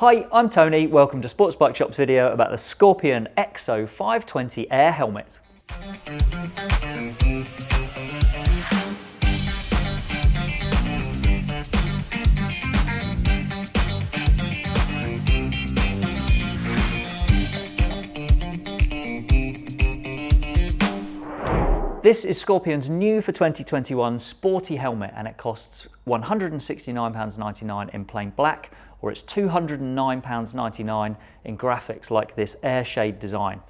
Hi, I'm Tony. Welcome to Sports Bike Shop's video about the Scorpion EXO 520 Air helmet. This is Scorpion's new for 2021 sporty helmet and it costs £169.99 in plain black or it's £209.99 in graphics like this air shade design.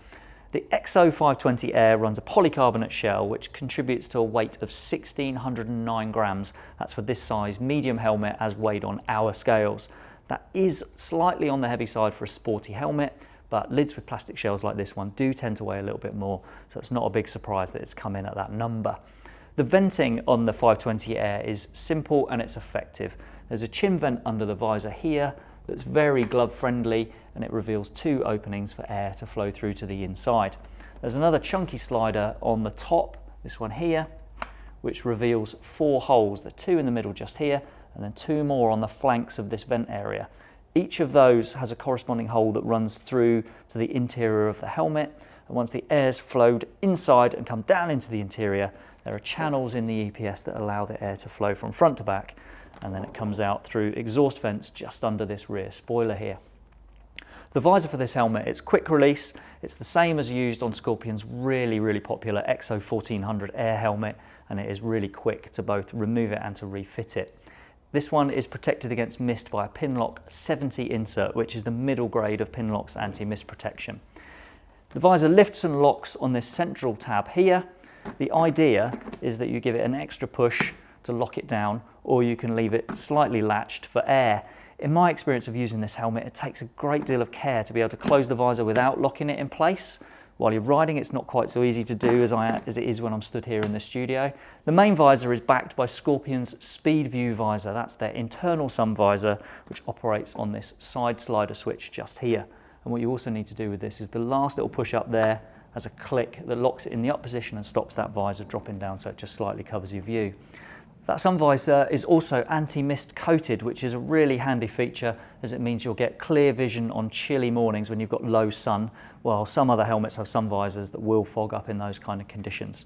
The EXO 520 Air runs a polycarbonate shell which contributes to a weight of 1609 grams. That's for this size medium helmet as weighed on our scales. That is slightly on the heavy side for a sporty helmet but lids with plastic shells like this one do tend to weigh a little bit more, so it's not a big surprise that it's come in at that number. The venting on the 520 Air is simple and it's effective. There's a chin vent under the visor here that's very glove friendly and it reveals two openings for air to flow through to the inside. There's another chunky slider on the top, this one here, which reveals four holes, the two in the middle just here, and then two more on the flanks of this vent area. Each of those has a corresponding hole that runs through to the interior of the helmet. And once the air's flowed inside and come down into the interior, there are channels in the EPS that allow the air to flow from front to back. And then it comes out through exhaust vents just under this rear spoiler here. The visor for this helmet, it's quick release. It's the same as used on Scorpion's really, really popular EXO 1400 Air helmet, and it is really quick to both remove it and to refit it. This one is protected against mist by a Pinlock 70 insert, which is the middle grade of Pinlock's anti-mist protection. The visor lifts and locks on this central tab here. The idea is that you give it an extra push to lock it down, or you can leave it slightly latched for air. In my experience of using this helmet, it takes a great deal of care to be able to close the visor without locking it in place. While you're riding, it's not quite so easy to do as, I, as it is when I'm stood here in the studio. The main visor is backed by Scorpion's Speed View visor. That's their internal sun visor, which operates on this side slider switch just here. And what you also need to do with this is the last little push up there has a click that locks it in the up position and stops that visor dropping down so it just slightly covers your view. That sun visor is also anti-mist coated, which is a really handy feature as it means you'll get clear vision on chilly mornings when you've got low sun, while some other helmets have sun visors that will fog up in those kind of conditions.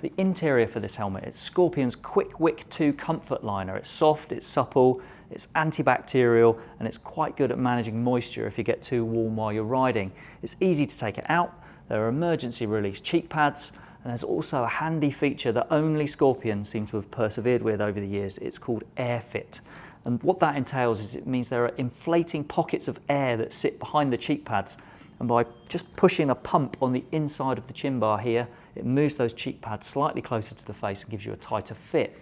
The interior for this helmet, it's Scorpion's KwikWick 2 Comfort Liner. It's soft, it's supple, it's antibacterial, and it's quite good at managing moisture if you get too warm while you're riding. It's easy to take it out. There are emergency release cheek pads, and there's also a handy feature that only Scorpions seem to have persevered with over the years. It's called AirFit. And what that entails is it means there are inflating pockets of air that sit behind the cheek pads. And by just pushing a pump on the inside of the chin bar here, it moves those cheek pads slightly closer to the face and gives you a tighter fit.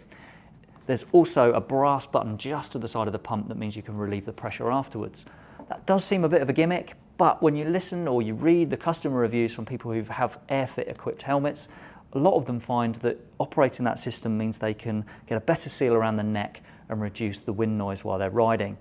There's also a brass button just to the side of the pump that means you can relieve the pressure afterwards. That does seem a bit of a gimmick, but when you listen or you read the customer reviews from people who have AirFit equipped helmets, a lot of them find that operating that system means they can get a better seal around the neck and reduce the wind noise while they're riding.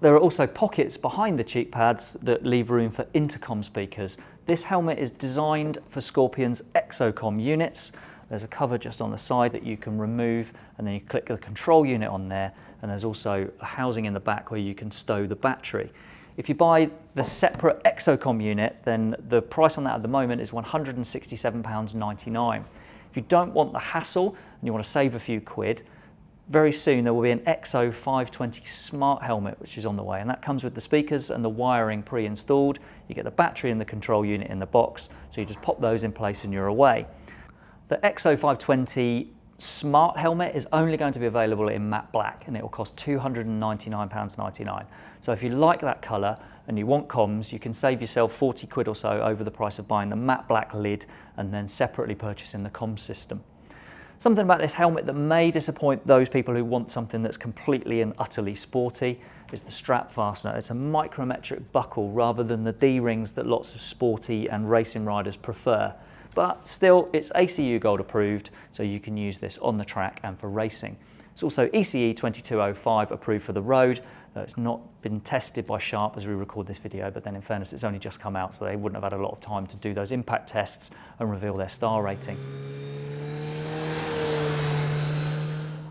There are also pockets behind the cheek pads that leave room for intercom speakers. This helmet is designed for Scorpion's Exocom units. There's a cover just on the side that you can remove and then you click the control unit on there and there's also a housing in the back where you can stow the battery. If you buy the separate Exocom unit, then the price on that at the moment is £167.99. If you don't want the hassle and you want to save a few quid, very soon there will be an EXO 520 smart helmet which is on the way and that comes with the speakers and the wiring pre-installed. You get the battery and the control unit in the box so you just pop those in place and you're away. The EXO 520 Smart helmet is only going to be available in matte black and it will cost £299.99. So if you like that colour and you want comms, you can save yourself 40 quid or so over the price of buying the matte black lid and then separately purchasing the comms system. Something about this helmet that may disappoint those people who want something that's completely and utterly sporty is the strap fastener. It's a micrometric buckle rather than the D-rings that lots of sporty and racing riders prefer but still it's ACU Gold approved, so you can use this on the track and for racing. It's also ECE 2205 approved for the road. Uh, it's not been tested by Sharp as we record this video, but then in fairness, it's only just come out, so they wouldn't have had a lot of time to do those impact tests and reveal their star rating.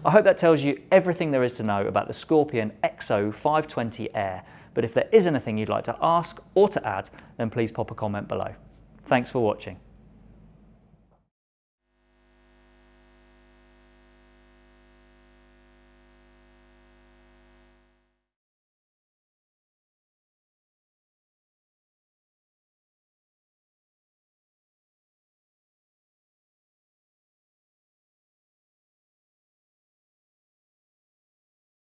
I hope that tells you everything there is to know about the Scorpion EXO 520 Air. But if there is anything you'd like to ask or to add, then please pop a comment below. Thanks for watching.